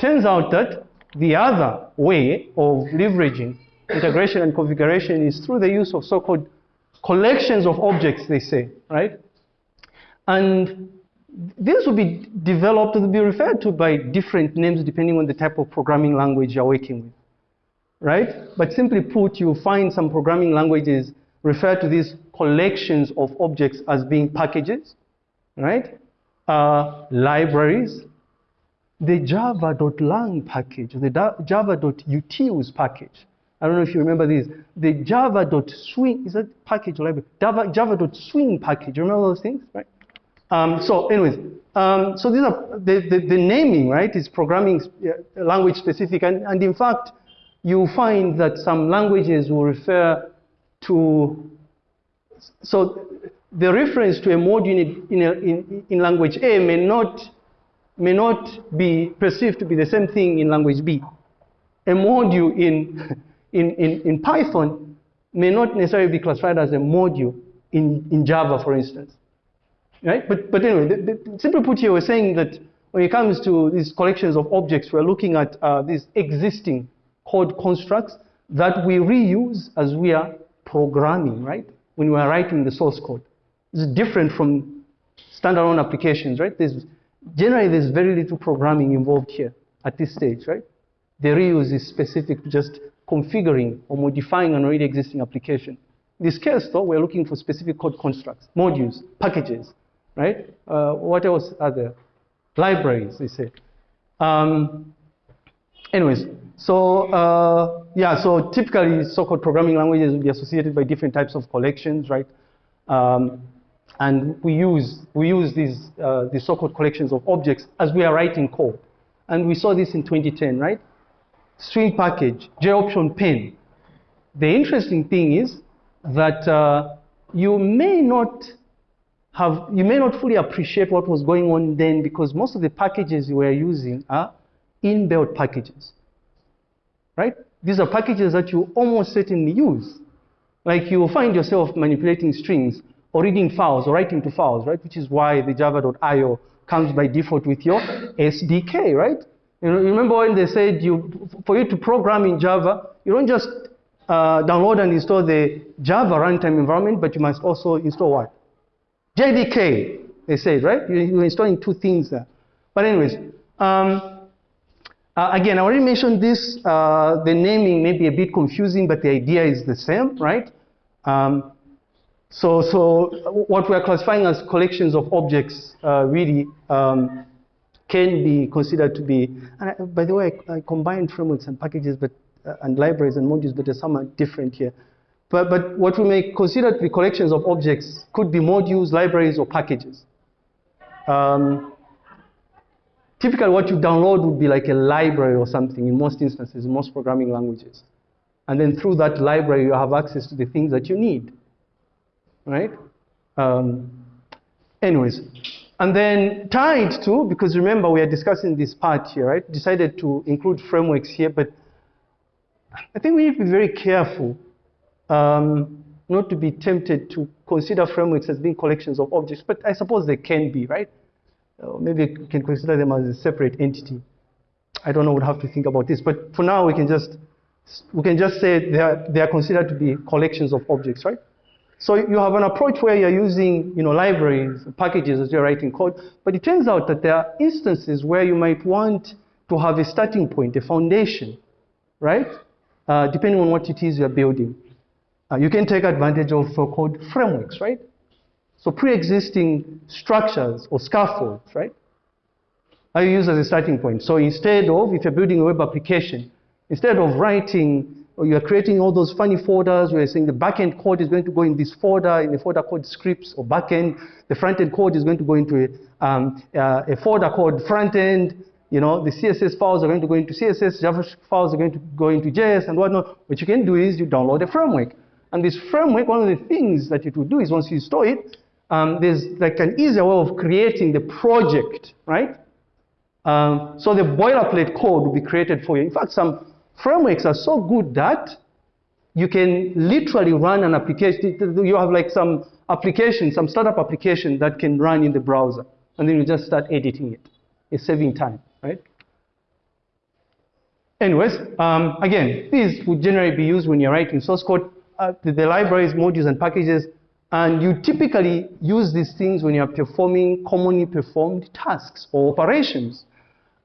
turns out that the other way of leveraging integration and configuration is through the use of so-called collections of objects, they say, right? And these will be developed, will be referred to by different names depending on the type of programming language you're working with, right? But simply put, you'll find some programming languages refer to these collections of objects as being packages, right? Uh, libraries, the java.lang package, the java.utils package. I don't know if you remember this. The java.swing, is that package library? Java, java.swing package. You remember those things, right? Um, so anyways, um, so these are, the, the, the, naming, right, is programming uh, language specific. And, and in fact, you find that some languages will refer to, so the reference to a module in, in, in language A may not may not be perceived to be the same thing in language B. A module in, in, in, in Python may not necessarily be classified as a module in, in Java, for instance. Right? But, but anyway, the, the, simply put here, we're saying that when it comes to these collections of objects, we're looking at uh, these existing code constructs that we reuse as we are programming, right? When we are writing the source code. It's different from standalone applications, right? There's Generally, there's very little programming involved here at this stage, right? The reuse is specific to just configuring or modifying an already existing application. In this case, though, we're looking for specific code constructs, modules, packages, right? Uh, what else are there? Libraries, they say. Um, anyways, so uh, yeah, so typically so-called programming languages will be associated by different types of collections, right? Um, and we use, we use these, uh, these so-called collections of objects as we are writing code. And we saw this in 2010, right? String package, JOptionPane. The interesting thing is that uh, you may not have, you may not fully appreciate what was going on then because most of the packages you were using are inbuilt packages, right? These are packages that you almost certainly use. Like you will find yourself manipulating strings or reading files or writing to files, right? Which is why the java.io comes by default with your SDK, right? You, remember when they said you, for you to program in Java, you don't just uh, download and install the Java runtime environment, but you must also install what? JDK, they said, right? You're installing two things there. But anyways, um, uh, again, I already mentioned this. Uh, the naming may be a bit confusing, but the idea is the same, right? Um, so, so what we're classifying as collections of objects uh, really um, can be considered to be, and I, by the way, I, I combined frameworks and packages but, uh, and libraries and modules, but some are different here. But, but what we may consider to be collections of objects could be modules, libraries, or packages. Um, typically what you download would be like a library or something in most instances, in most programming languages. And then through that library, you have access to the things that you need right? Um, anyways, and then tied to, because remember we are discussing this part here, right? Decided to include frameworks here, but I think we need to be very careful um, not to be tempted to consider frameworks as being collections of objects, but I suppose they can be, right? Uh, maybe we can consider them as a separate entity. I don't know, we'll have to think about this, but for now we can just we can just say they are, they are considered to be collections of objects, right? So you have an approach where you're using you know, libraries, packages as you're writing code, but it turns out that there are instances where you might want to have a starting point, a foundation, right? Uh, depending on what it is you're building. Uh, you can take advantage of so-called frameworks, right? So pre-existing structures or scaffolds, right? Are used as a starting point. So instead of, if you're building a web application, instead of writing or you are creating all those funny folders where you're saying the backend code is going to go in this folder, in a folder called scripts or backend. The front-end code is going to go into a, um, uh, a folder called front-end. You know, the CSS files are going to go into CSS, JavaScript files are going to go into JS and whatnot. What you can do is you download a framework. And this framework, one of the things that it will do is once you install it, um, there's like an easier way of creating the project, right? Um, so the boilerplate code will be created for you. In fact, some frameworks are so good that you can literally run an application. You have like some application, some startup application that can run in the browser. And then you just start editing it. It's saving time, right? anyways, um, again, these would generally be used when you're writing source code, uh, the, the libraries, modules, and packages. And you typically use these things when you're performing commonly performed tasks or operations.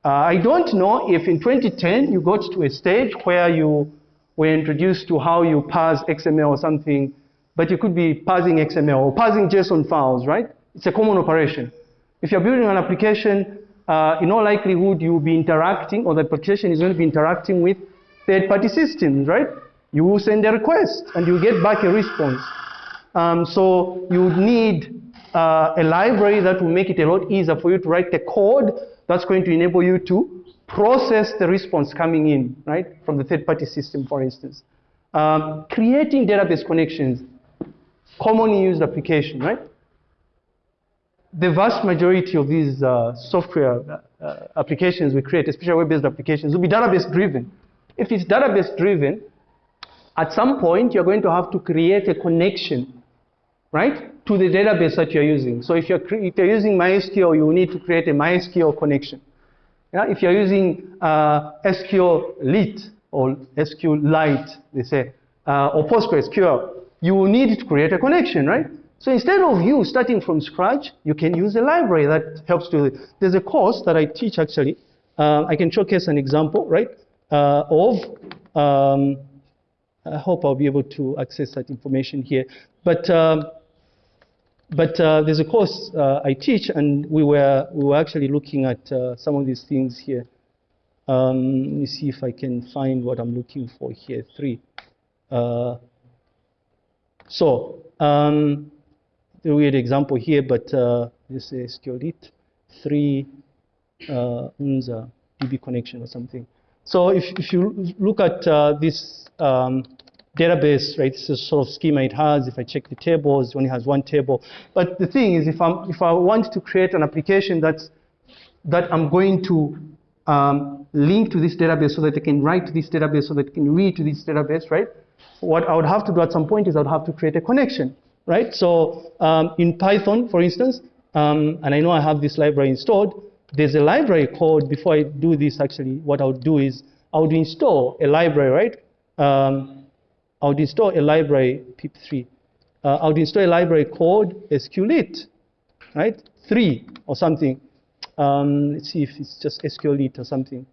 Uh, I don't know if in 2010 you got to a stage where you were introduced to how you parse XML or something, but you could be parsing XML or parsing JSON files, right? It's a common operation. If you're building an application, uh, in all likelihood, you'll be interacting, or the application is going to be interacting with third-party systems, right? You will send a request, and you get back a response. Um, so you would need uh, a library that will make it a lot easier for you to write the code that's going to enable you to process the response coming in, right, from the third-party system, for instance. Um, creating database connections, commonly used application, right? The vast majority of these uh, software uh, applications we create, especially web-based applications, will be database-driven. If it's database-driven, at some point you're going to have to create a connection right, to the database that you're using. So if you're, if you're using MySQL, you need to create a MySQL connection. Yeah? If you're using uh, SQLite or SQLite, they say, uh, or PostgreSQL, you will need to create a connection, right? So instead of you starting from scratch, you can use a library that helps it. There's a course that I teach actually. Uh, I can showcase an example, right, uh, of um, I hope I'll be able to access that information here. But um, but uh, there's a course uh, I teach, and we were we were actually looking at uh, some of these things here. Um, let me see if I can find what I'm looking for here. Three. Uh, so um, the weird example here, but uh, this is SQLite three uh, unza DB connection or something. So if if you look at this um, database, right? This is sort of schema it has. If I check the tables, it only has one table. But the thing is, if, I'm, if I want to create an application that's, that I'm going to um, link to this database so that I can write to this database, so that I can read to this database, right? What I would have to do at some point is I would have to create a connection, right? So um, in Python, for instance, um, and I know I have this library installed, there's a library called, before I do this actually, what I would do is I would install a library, right? I would install a library, pip3. Uh, I would install a library called SQLite, right? 3 or something. Um, let's see if it's just SQLite or something.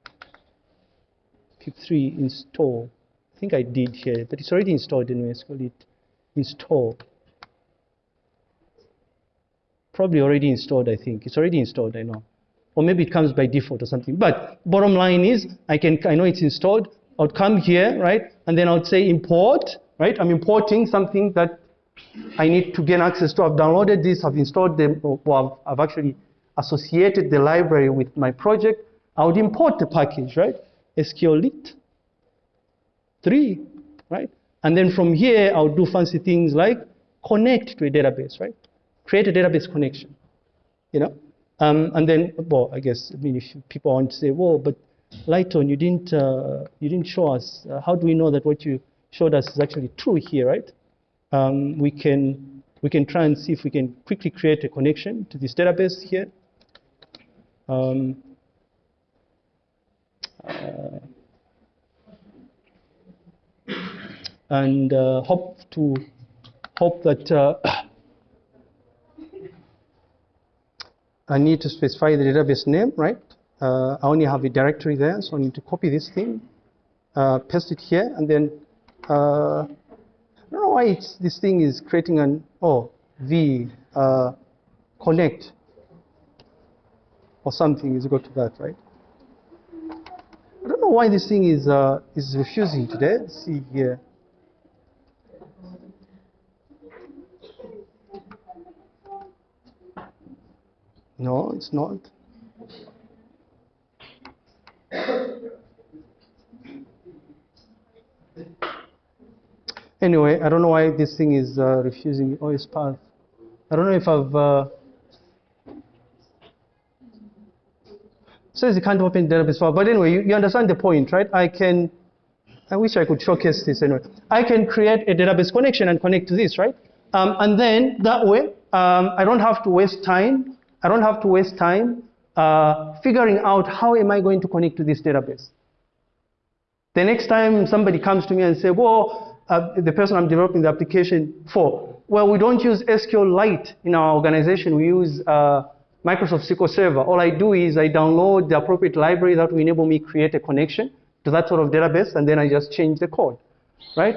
pip3 install. I think I did here, but it's already installed in SQLite. Install. Probably already installed, I think. It's already installed, I know. Or maybe it comes by default or something. But bottom line is, I can I know it's installed. I would come here, right? And then I would say import, right? I'm importing something that I need to gain access to. I've downloaded this, I've installed them, or I've, I've actually associated the library with my project. I would import the package, right? SQLite 3, right? And then from here, I would do fancy things like connect to a database, right? Create a database connection, you know? Um, and then, well, I guess, I mean, if people want to say, well, but Lighton, you didn't, uh, you didn't show us. Uh, how do we know that what you showed us is actually true here, right? Um, we, can, we can try and see if we can quickly create a connection to this database here. Um, uh, and uh, hope to hope that uh, I need to specify the database name, right? Uh, I only have a directory there, so I need to copy this thing, uh, paste it here, and then uh, I don't know why this thing is creating an oh v uh, connect or something is equal to that, right? I don't know why this thing is uh, is refusing today. Let's see here. No, it's not. Anyway, I don't know why this thing is uh, refusing OS path. I don't know if I've. Uh, says you can't open database file, but anyway, you, you understand the point, right? I can. I wish I could showcase this anyway. I can create a database connection and connect to this, right? Um, and then that way, um, I don't have to waste time. I don't have to waste time uh, figuring out how am I going to connect to this database. The next time somebody comes to me and say, well, uh, the person I'm developing the application for, well, we don't use SQLite in our organization. We use uh, Microsoft SQL Server. All I do is I download the appropriate library that will enable me create a connection to that sort of database, and then I just change the code, right?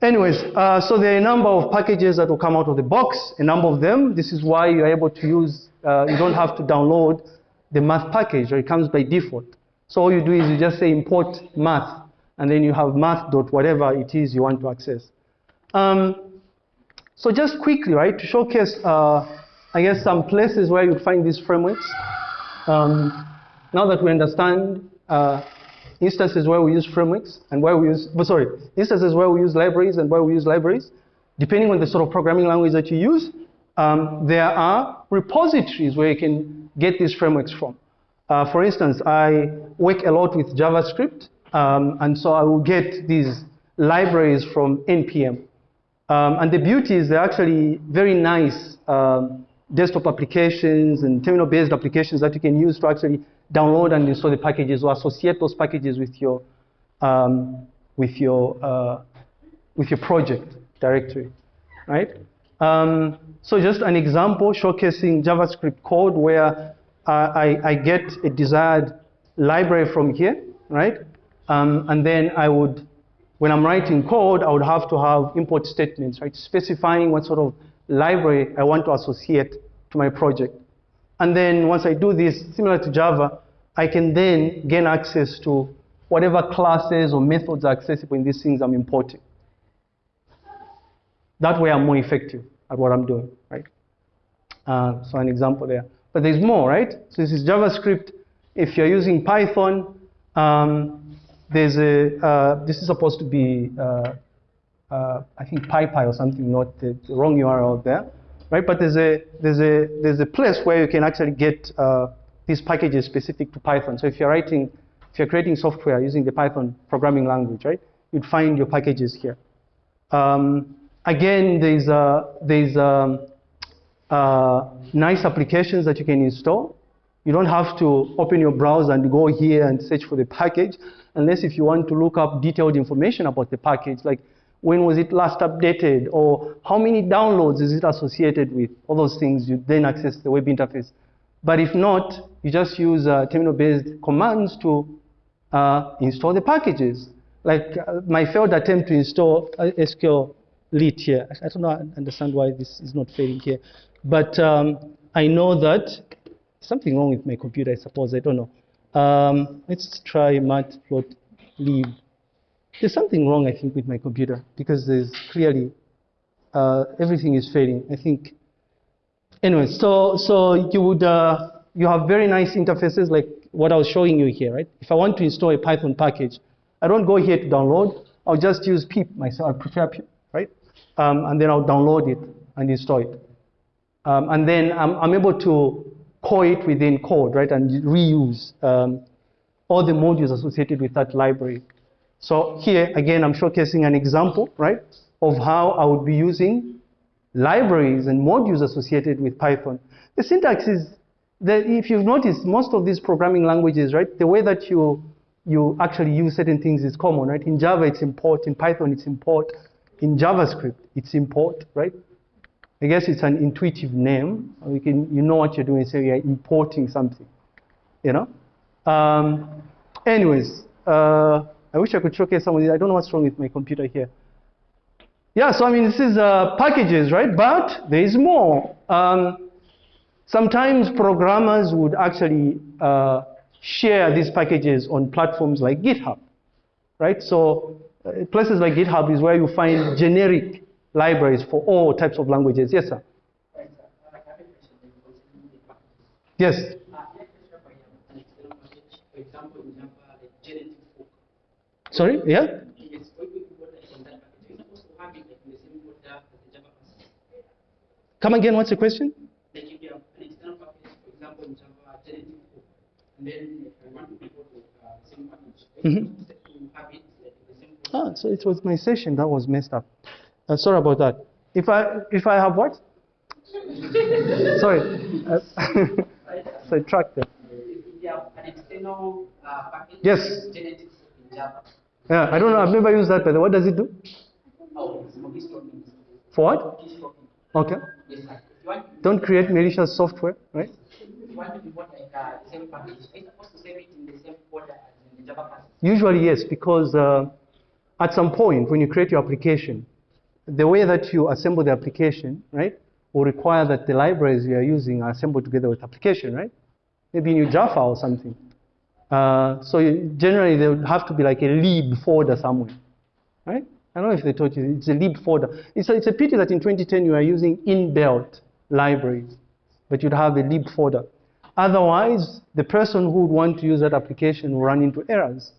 Anyways, uh, so there are a number of packages that will come out of the box, a number of them. This is why you're able to use, uh, you don't have to download the math package, or it comes by default. So all you do is you just say import math, and then you have math dot whatever it is you want to access. Um, so just quickly, right, to showcase, uh, I guess, some places where you find these frameworks. Um, now that we understand uh, instances where we use frameworks and where we use, but sorry, instances where we use libraries and where we use libraries, depending on the sort of programming language that you use, um, there are repositories where you can get these frameworks from. Uh, for instance, I work a lot with JavaScript, um, and so I will get these libraries from NPM. Um, and the beauty is they're actually very nice um, desktop applications and terminal-based applications that you can use to actually download and install the packages or associate those packages with your um, with your uh, with your project directory, right? Um, so just an example showcasing JavaScript code where uh, I, I, get a desired library from here, right? Um, and then I would, when I'm writing code, I would have to have import statements, right? Specifying what sort of library I want to associate to my project. And then once I do this, similar to Java, I can then gain access to whatever classes or methods are accessible in these things I'm importing. That way I'm more effective at what I'm doing, right? Uh, so an example there. But there's more, right? So this is JavaScript. If you're using Python, um, there's a, uh, this is supposed to be, uh, uh I think PyPy or something, not the, the wrong URL there right? But there's a, there's a, there's a place where you can actually get uh, these packages specific to Python. So if you're writing, if you're creating software using the Python programming language, right, you'd find your packages here. Um, again, there's, there's um, uh, nice applications that you can install. You don't have to open your browser and go here and search for the package, unless if you want to look up detailed information about the package, like when was it last updated, or how many downloads is it associated with, all those things, you then access the web interface. But if not, you just use uh, terminal-based commands to uh, install the packages. Like uh, my failed attempt to install uh, SQLite here. I don't know, I understand why this is not failing here. But um, I know that something wrong with my computer, I suppose, I don't know. Um, let's try matplotlib. There's something wrong, I think, with my computer because there's clearly uh, everything is failing. I think. Anyway, so so you would uh, you have very nice interfaces like what I was showing you here, right? If I want to install a Python package, I don't go here to download. I'll just use pip myself. I prefer pip, right? Um, and then I'll download it and install it. Um, and then I'm, I'm, able to call it within code, right? And reuse um, all the modules associated with that library. So here, again, I'm showcasing an example, right, of how I would be using libraries and modules associated with Python. The syntax is that if you've noticed, most of these programming languages, right, the way that you, you actually use certain things is common, right? In Java, it's import. In Python, it's import. In JavaScript, it's import, right? I guess it's an intuitive name. You, can, you know what you're doing, so you're importing something, you know? Um, anyways, uh, I wish I could showcase some of these. I don't know what's wrong with my computer here. Yeah, so I mean, this is uh, packages, right? But there is more. Um, sometimes programmers would actually uh, share these packages on platforms like GitHub, right? So uh, places like GitHub is where you find generic libraries for all types of languages. Yes, sir. Yes. Sorry? Yeah? Come again, what's the question? Mm-hmm. Ah, so it was my session that was messed up. Uh, sorry about that. If I if I have what? sorry. Uh, so track them. Yes. Yeah, I don't know. I've never used that, but what does it do? Oh, for what? Okay. Yes, sir. If you want, Don't create malicious software, right? if you want to import like same package, are you supposed to save it in the same folder as in the Java package? Usually, yes, because uh, at some point when you create your application, the way that you assemble the application, right, will require that the libraries you are using are assembled together with application, right? Maybe in your Java or something. Uh, so you, generally, there would have to be like a lib folder somewhere, right? I don't know if they told you, it's a lib folder. It's a, it's a pity that in 2010 you are using inbuilt libraries, but you'd have a lib folder. Otherwise, the person who would want to use that application will run into errors.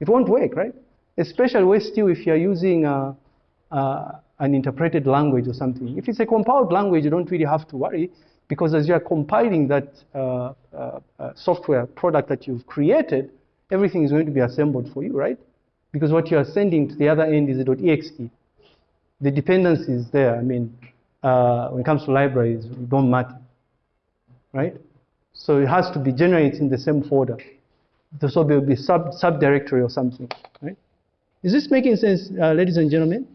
It won't work, right? Especially where still if you're using uh, uh, an interpreted language or something. If it's a compiled language, you don't really have to worry because as you're compiling that uh, uh, uh, software product that you've created, everything is going to be assembled for you, right? Because what you're sending to the other end is .exe. The dependency is there. I mean, uh, when it comes to libraries, it don't matter, right? So it has to be generated in the same folder. So there will be sub subdirectory or something, right? Is this making sense, uh, ladies and gentlemen?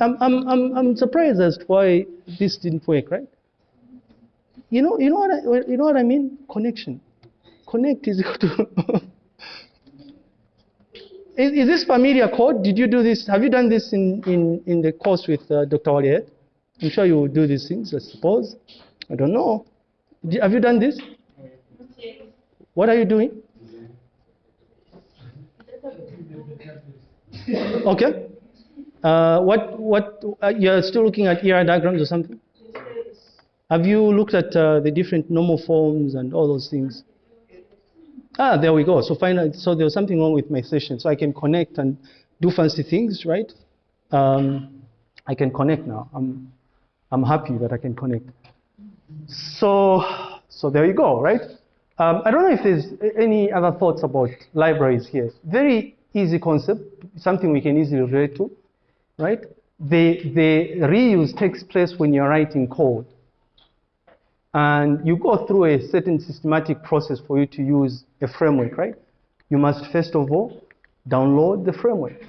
I'm, I'm, I'm, I'm surprised as to why this didn't work, right? You know, you know what I, you know what I mean? Connection. Connect is equal to. is, is this familiar code? Did you do this? Have you done this in, in, in the course with uh, Dr. Waliet? I'm sure you will do these things, I suppose. I don't know. Have you done this? What are you doing? Okay. Uh, what what uh, you're still looking at ER diagrams or something? Have you looked at uh, the different normal forms and all those things? Ah, there we go. So finally, so there was something wrong with my session. So I can connect and do fancy things, right? Um, I can connect now. I'm I'm happy that I can connect. So so there you go, right? Um, I don't know if there's any other thoughts about libraries here. Very easy concept, something we can easily relate to, right? The, the reuse takes place when you're writing code. And you go through a certain systematic process for you to use a framework, right? You must first of all download the framework,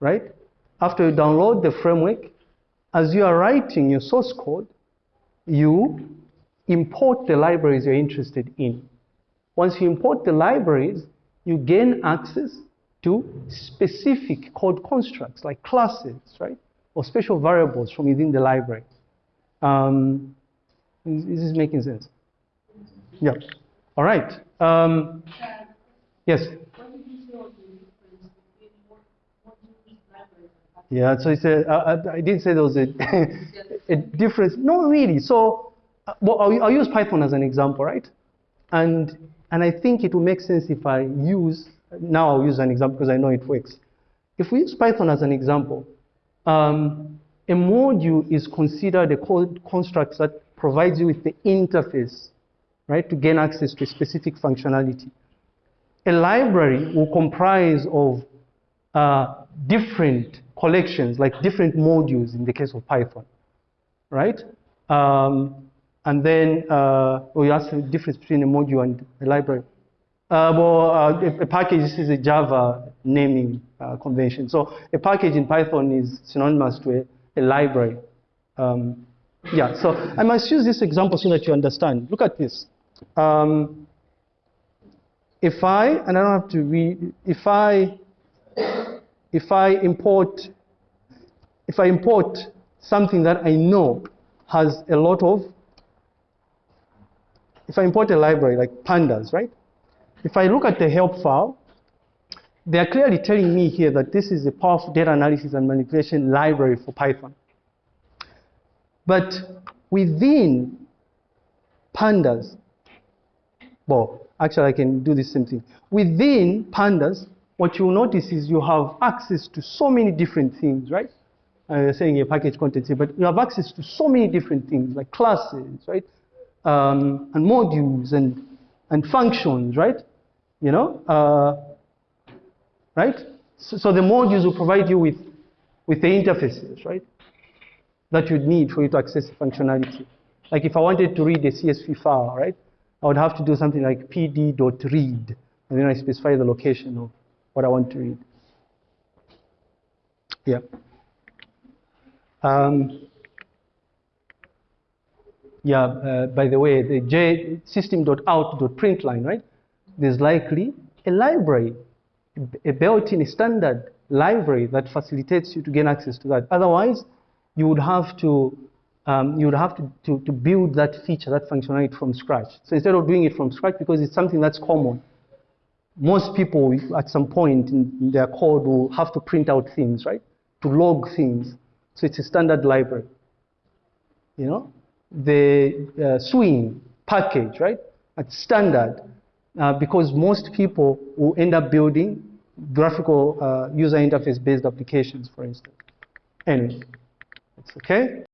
right? After you download the framework, as you are writing your source code, you import the libraries you're interested in. Once you import the libraries, you gain access to specific code constructs like classes, right? Or special variables from within the library. Um, is, is this making sense? Yeah. All right. Um, yes. Yeah, so it's a, I, I- I did say there was a, a difference. No, really. So, uh, well, I'll, I'll use Python as an example, right? And, and I think it will make sense if I use, now I'll use an example because I know it works. If we use Python as an example, um, a module is considered a code construct that provides you with the interface, right, to gain access to specific functionality. A library will comprise of uh, different collections, like different modules in the case of Python, right? Um, and then uh, we ask the difference between a module and a library. Uh, well, uh, a, a package is a Java naming uh, convention. So a package in Python is synonymous to a, a library. Um, yeah, so I must use this example so that you understand. Look at this. Um, if I, and I don't have to read, if I, if I import, if I import something that I know has a lot of, if I import a library like pandas, right? If I look at the help file, they are clearly telling me here that this is a powerful data analysis and manipulation library for Python. But within pandas, well, actually I can do the same thing. Within pandas, what you'll notice is you have access to so many different things, right? I'm saying a package content here, but you have access to so many different things like classes, right? Um, and modules and, and functions, right? You know, uh, right? So, so the modules will provide you with, with the interfaces, right? That you'd need for you to access the functionality. Like if I wanted to read a CSV file, right? I would have to do something like pd.read and then I specify the location of what I want to read. Yeah. Um, yeah, uh, by the way, the J system.out.println, right? There's likely a library, a built-in standard library that facilitates you to gain access to that. Otherwise, you would have to um, you would have to, to, to build that feature, that functionality from scratch. So instead of doing it from scratch, because it's something that's common, most people at some point in their code will have to print out things, right? To log things. So it's a standard library. You know, the uh, swing package, right? It's standard uh, because most people will end up building graphical uh, user interface based applications, for instance. Anyway, it's okay.